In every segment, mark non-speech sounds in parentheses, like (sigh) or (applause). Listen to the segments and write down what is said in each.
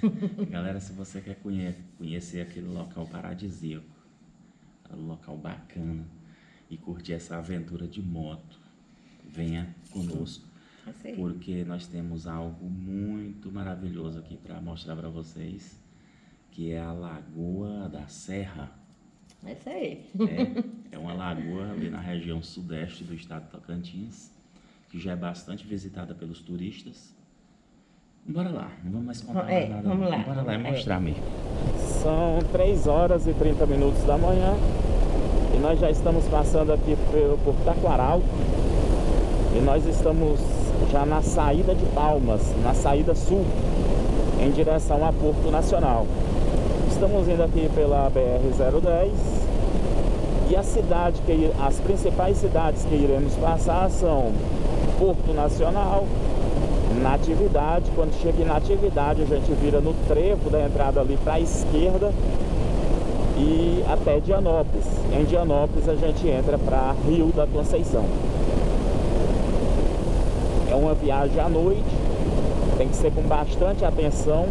(laughs) Galera, se você quer conhecer aquele local paradisíaco, um local bacana e curtir essa aventura de moto, venha conosco, porque nós temos algo muito maravilhoso aqui para mostrar para vocês, que é a Lagoa da Serra. É isso aí. É, é uma lagoa ali na região sudeste do estado de Tocantins, que já é bastante visitada pelos turistas. Bora lá, não vamos mais contar é, nada. Vamos lá. Bora lá e é. mostrar mesmo. São 3 horas e 30 minutos da manhã e nós já estamos passando aqui por, por Taquaral e nós estamos já na saída de Palmas, na saída sul, em direção a Porto Nacional. Estamos indo aqui pela BR-010 e a cidade que as principais cidades que iremos passar são Porto Nacional, Natividade. Quando chega em Natividade, a gente vira no trevo da entrada ali para a esquerda e até Dianópolis. Em Dianópolis a gente entra para Rio da Conceição. É uma viagem à noite, tem que ser com bastante atenção,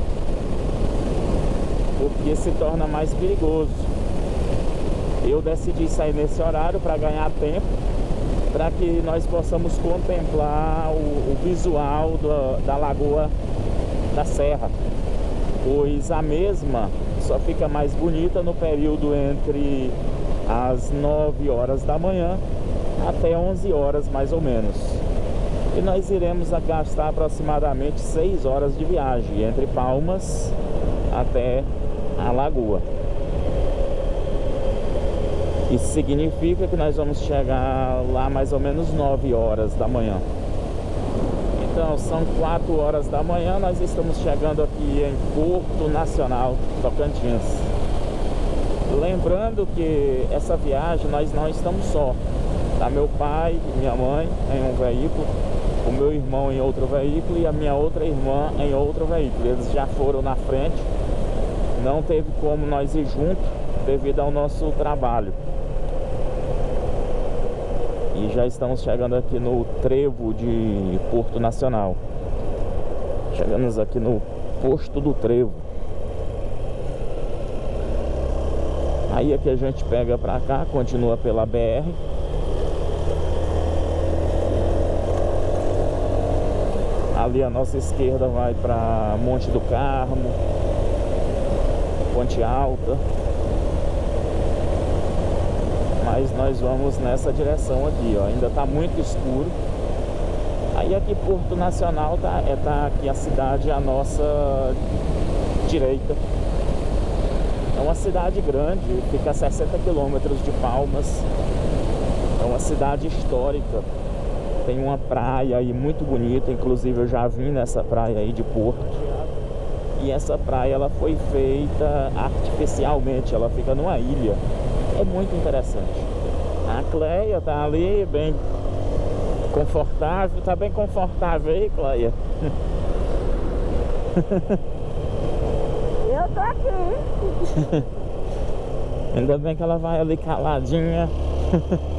porque se torna mais perigoso. Eu decidi sair nesse horário para ganhar tempo, para que nós possamos contemplar o, o visual do, da Lagoa da Serra, pois a mesma só fica mais bonita no período entre as 9 horas da manhã até 11 horas mais ou menos. E nós iremos gastar aproximadamente 6 horas de viagem entre Palmas até a Lagoa. Isso significa que nós vamos chegar lá mais ou menos 9 horas da manhã. Então são 4 horas da manhã, nós estamos chegando aqui em Porto Nacional, Tocantins. Lembrando que essa viagem nós não estamos só. Tá meu pai e minha mãe em um veículo, o meu irmão em outro veículo e a minha outra irmã em outro veículo. Eles já foram na frente. Não teve como nós ir junto devido ao nosso trabalho. E já estamos chegando aqui no trevo de Porto Nacional. Chegamos aqui no posto do trevo. Aí aqui a gente pega pra cá, continua pela BR. Ali a nossa esquerda vai para Monte do Carmo, Ponte Alta mas nós vamos nessa direção aqui, ó. Ainda tá muito escuro. Aí aqui Porto Nacional tá, é, tá aqui a cidade à nossa direita. É uma cidade grande, fica a 60 quilômetros de Palmas. É uma cidade histórica. Tem uma praia aí muito bonita, inclusive eu já vim nessa praia aí de Porto. E essa praia ela foi feita artificialmente, ela fica numa ilha é muito interessante. Cleia tá ali bem confortável, tá bem confortável aí, Cleia? (laughs) Eu tô aqui. (laughs) Ainda bem que ela vai ali caladinha. (laughs)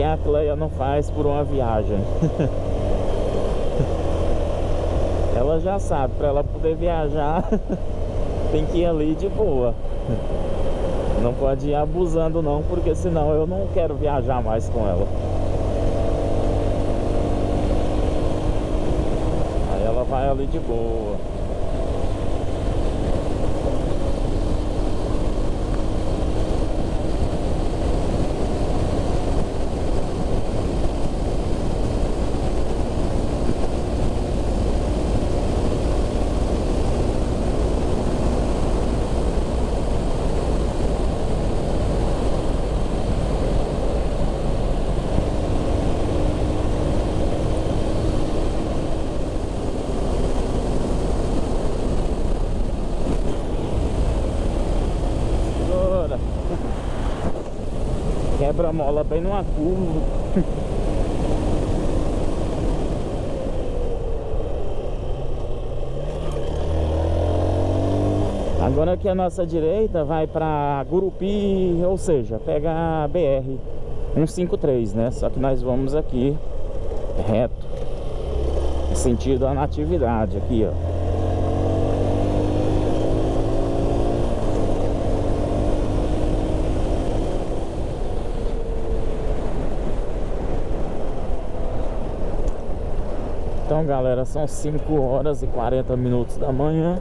que a Cleia não faz por uma viagem. (laughs) ela já sabe, para ela poder viajar, (laughs) tem que ir ali de boa. Não pode ir abusando não, porque senão eu não quero viajar mais com ela. Aí ela vai ali de boa. Quebra-mola bem numa curva. (laughs) Agora aqui a nossa direita vai para Gurupi, ou seja, pega a BR 153, né? Só que nós vamos aqui reto, sentido a natividade aqui, ó. Então galera, são 5 horas e 40 minutos da manhã.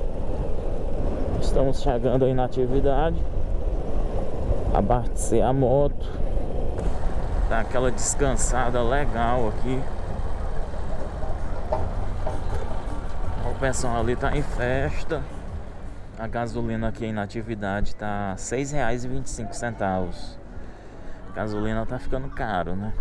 Estamos chegando aí na atividade. Abastecer a moto. Dar aquela descansada legal aqui. O pessoal ali tá em festa. A gasolina aqui na atividade tá R$ 6,25 A gasolina tá ficando caro, né?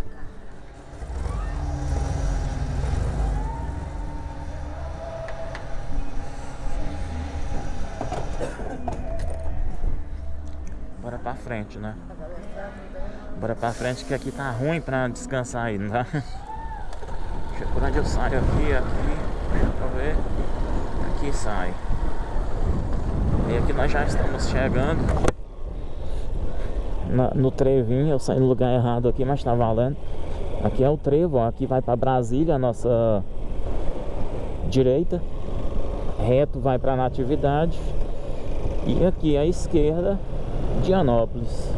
Bora pra frente, né? Bora pra frente que aqui tá ruim pra descansar tá? Deixa (laughs) por onde eu saio aqui, aqui, deixa ver. Aqui sai. E aqui nós já estamos chegando na, no trevinho, eu saí no lugar errado aqui, mas tá valendo. Aqui é o trevo, ó, aqui vai pra Brasília, a nossa direita. Reto vai pra Natividade. E aqui à esquerda Dianópolis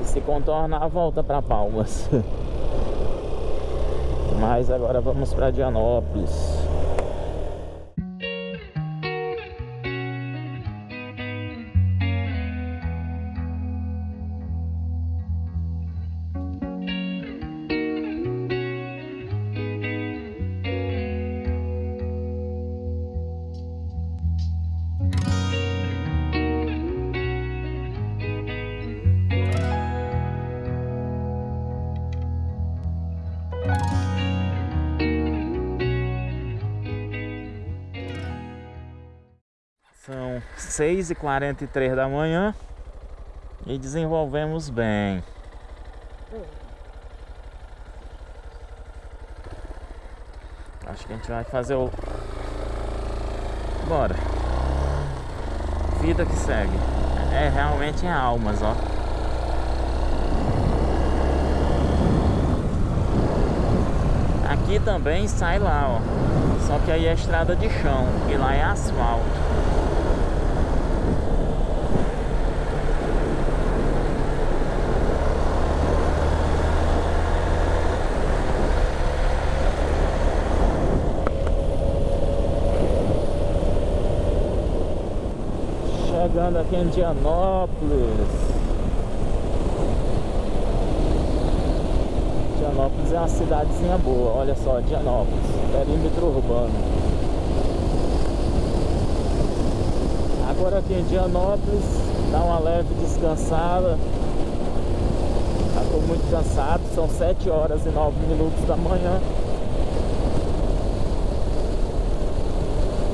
e se contornar volta para Palmas. (laughs) Mas agora vamos para Dianópolis São 6h43 da manhã e desenvolvemos bem. Acho que a gente vai fazer o. Bora. Vida que segue. É realmente em almas, ó. Aqui também sai lá, ó. Só que aí é estrada de chão e lá é asfalto. Chegando aqui em Dianópolis. Dianópolis é uma cidadezinha boa, olha só, Dianópolis, perímetro urbano. Agora aqui em Dianópolis, dá uma leve descansada. Já estou muito cansado, são 7 horas e 9 minutos da manhã.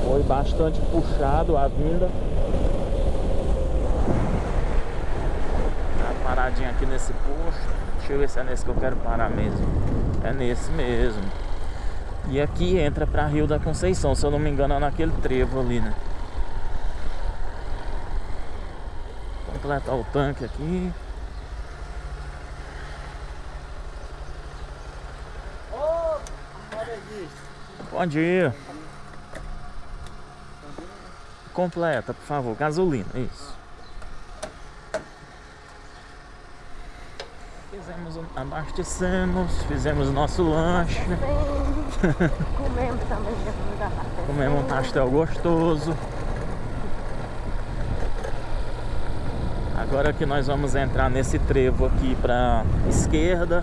Foi bastante puxado a vinda. Paradinha aqui nesse posto. Deixa eu ver se é nesse que eu quero parar mesmo. É nesse mesmo. E aqui entra pra Rio da Conceição, se eu não me engano é naquele trevo ali, né? Completar o tanque aqui. Bom dia. Completa, por favor, gasolina, isso. Fizemos, abastecemos, fizemos nosso lanche. Comemos também. Comemos um pastel gostoso. Agora que nós vamos entrar nesse trevo aqui para esquerda.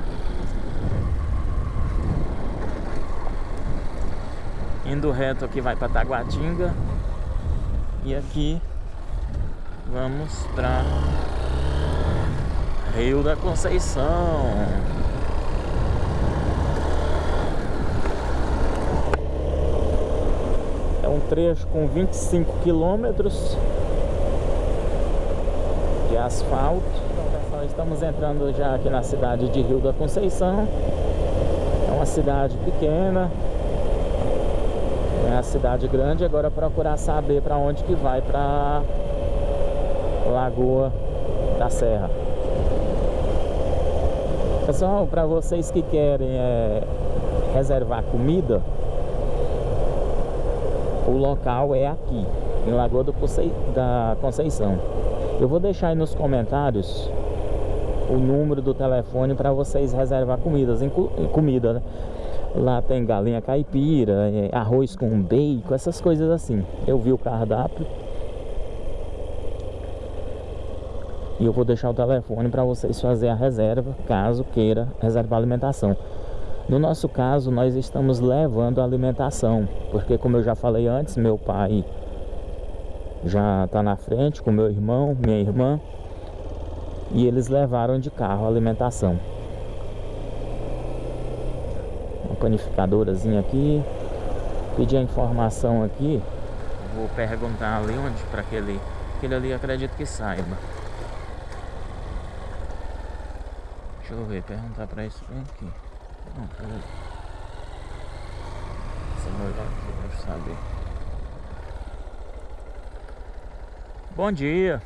Indo reto aqui vai para Taguatinga. E aqui vamos para Rio da Conceição. É um trecho com 25 quilômetros de asfalto. Então, estamos entrando já aqui na cidade de Rio da Conceição. É uma cidade pequena, é a cidade grande, agora procurar saber para onde que vai para Lagoa da Serra. Pessoal, para vocês que querem é, reservar comida, o local é aqui, em Lagoa Concei da Conceição. Eu vou deixar aí nos comentários o número do telefone para vocês reservar comidas, comida, né? Lá tem galinha caipira, é, arroz com bacon, essas coisas assim. Eu vi o cardápio. E eu vou deixar o telefone para vocês fazer a reserva, caso queira reservar alimentação. No nosso caso, nós estamos levando alimentação, porque como eu já falei antes, meu pai já está na frente com meu irmão, minha irmã, e eles levaram de carro a alimentação panificadorazinha aqui. Pedir a informação aqui. Vou perguntar ali onde para aquele. Aquele ali acredito que saiba. Deixa eu ver, perguntar para isso bem aqui. Não, peraí. Essa mulher aqui, deixa eu saber. Bom dia.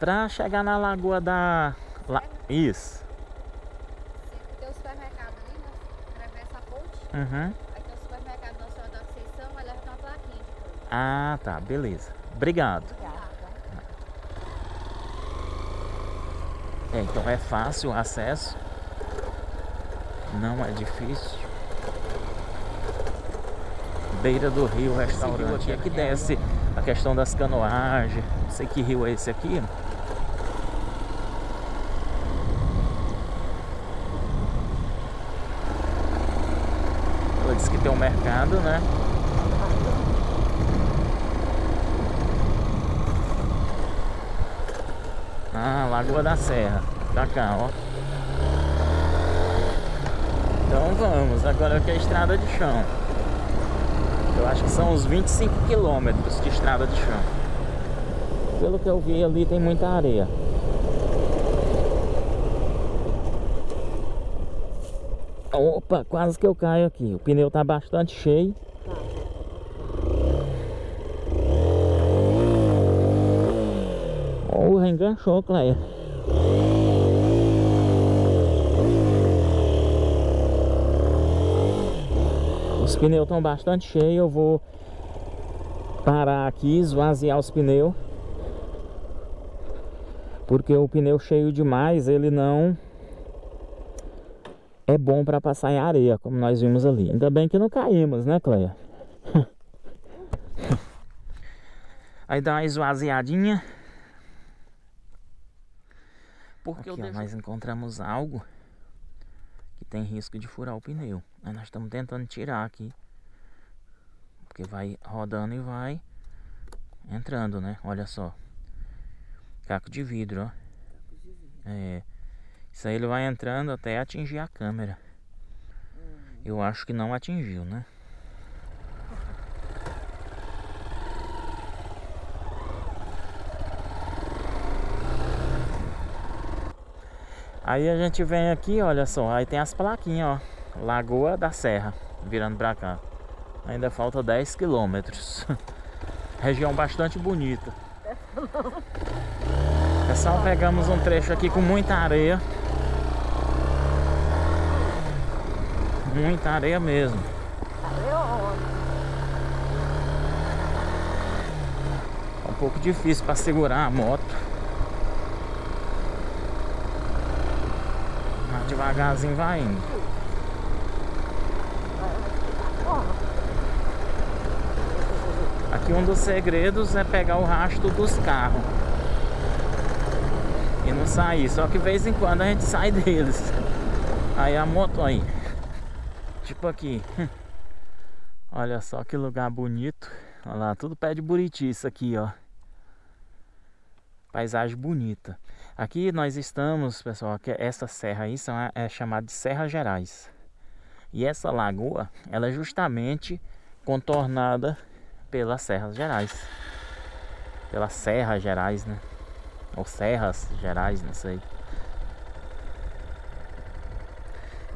Pra chegar na lagoa da. La... Isso. Uhum. Aqui é o supermercado Nossa Senhora da Conceição, vai levar uma plaquinha. Ah, tá, beleza. Obrigado. É, então é fácil o acesso. Não é difícil. Beira do rio, restaurante. Aqui é que desce a questão das canoagens. Não sei que rio é esse aqui. tem um mercado, né? Ah, Lagoa da Serra. Pra cá, ó. Então vamos. Agora aqui é a estrada de chão. Eu acho que são uns 25 quilômetros de estrada de chão. Pelo que eu vi ali tem muita areia. Opa, quase que eu caio aqui. O pneu tá bastante cheio. Enganchou, Cleia. Os pneus estão bastante cheios. Eu vou parar aqui, esvaziar os pneus. Porque o pneu cheio demais, ele não é bom para passar em areia, como nós vimos ali. Ainda bem que não caímos, né, Cleia? (laughs) Aí dá uma esvaziadinha. Porque aqui, ó, deixo... nós encontramos algo que tem risco de furar o pneu. Aí nós estamos tentando tirar aqui. Porque vai rodando e vai entrando, né? Olha só. Caco de vidro, ó. É. Isso aí ele vai entrando até atingir a câmera. Eu acho que não atingiu, né? Aí a gente vem aqui, olha só, aí tem as plaquinhas, ó. Lagoa da Serra, virando pra cá. Ainda falta 10 quilômetros. (laughs) Região bastante bonita. Pessoal, pegamos um trecho aqui com muita areia. Muita areia mesmo. É um pouco difícil para segurar a moto. Mas devagarzinho vai indo. Aqui um dos segredos é pegar o rastro dos carros e não sair. Só que de vez em quando a gente sai (laughs) deles. Aí a moto aí. Tipo aqui. (laughs) Olha só que lugar bonito. Olha lá, tudo pé de buriti isso aqui, ó. Paisagem bonita. Aqui nós estamos, pessoal, que essa serra aí são, é chamada de Serra Gerais. E essa lagoa, ela é justamente contornada pelas Serras Gerais. Pelas Serras Gerais, né? Ou Serras Gerais, não sei.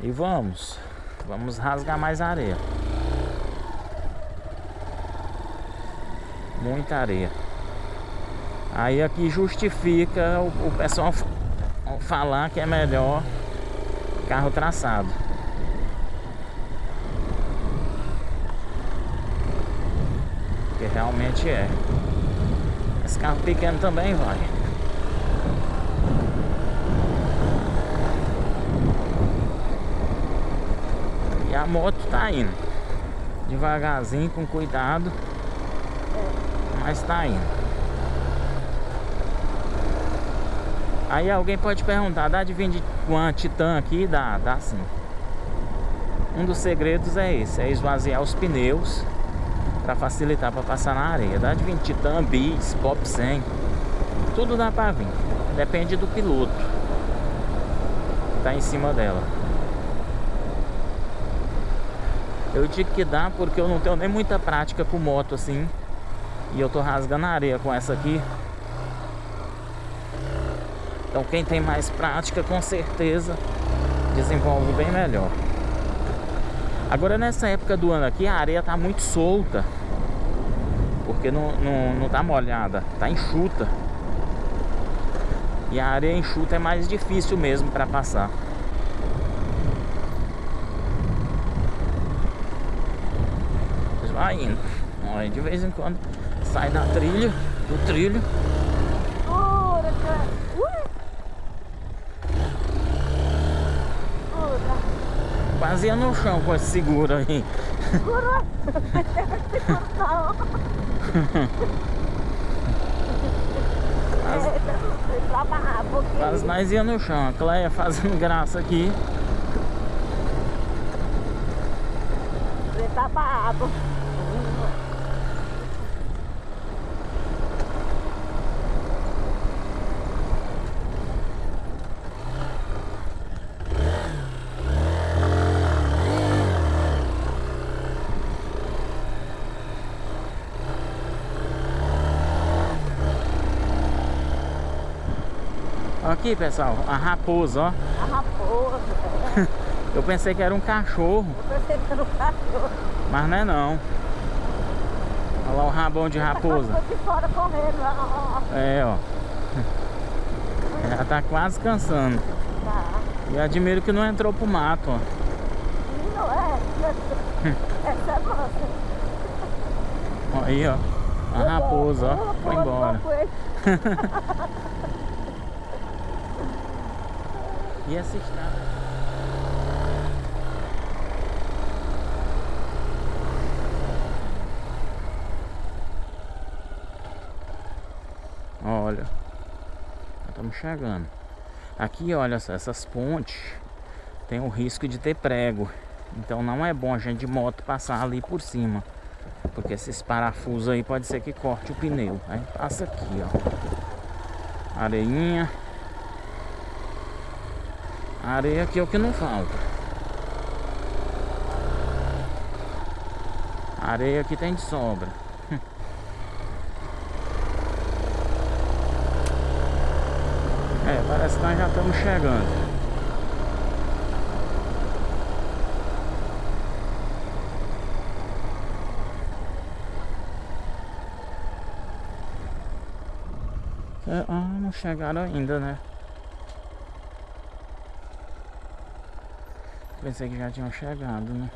E vamos. Vamos rasgar mais areia. Muita areia. Aí aqui justifica o, o pessoal fa- falar que é melhor carro traçado. Porque realmente é. Esse carro pequeno também vai. E a moto tá indo. Devagarzinho, com cuidado. Mas tá indo. Aí alguém pode perguntar, dá de vir de uma Titan aqui? Dá, dá sim. Um dos segredos é esse, é esvaziar os pneus para facilitar para passar na areia. Dá de vir Titan, Bis, Pop 100, tudo dá para vir. Depende do piloto que tá em cima dela. Eu digo que dá porque eu não tenho nem muita prática com moto assim. E eu tô rasgando a areia com essa aqui. Então quem tem mais prática com certeza desenvolve bem melhor. Agora nessa época do ano aqui a areia tá muito solta. Porque não, não, não tá molhada, tá enxuta. E a areia enxuta é mais difícil mesmo para passar. Vai indo. De vez em quando sai da trilha, do trilho. Quase ia no chão com esse seguro aí. Quase nós ia no chão. A Cleia fazendo graça aqui. Foi pra barrar. Aqui, pessoal, a raposa, ó. A raposa. (laughs) Eu pensei que era um cachorro, Eu pensei que era um cachorro. mas não é não. Olha lá o rabão de raposa. De fora correndo. ó, É, ó. (laughs) Ela tá quase cansando. Tá. E admiro que não entrou pro mato, ó. Não é. (laughs) Essa é nossa. Aí, ó. A raposa, ó. Foi embora. E essa estrada? Olha, estamos chegando. Aqui, olha só, essas pontes tem o risco de ter prego. Então não é bom a gente de moto passar ali por cima. Porque esses parafusos aí pode ser que corte o pneu. Aí passa aqui, ó. Areinha. Areia aqui é o que não falta. Areia aqui tem de sobra. (laughs) É, parece que nós já estamos chegando. É, ah, não chegaram ainda, né? Pensei que já tinham chegado, né?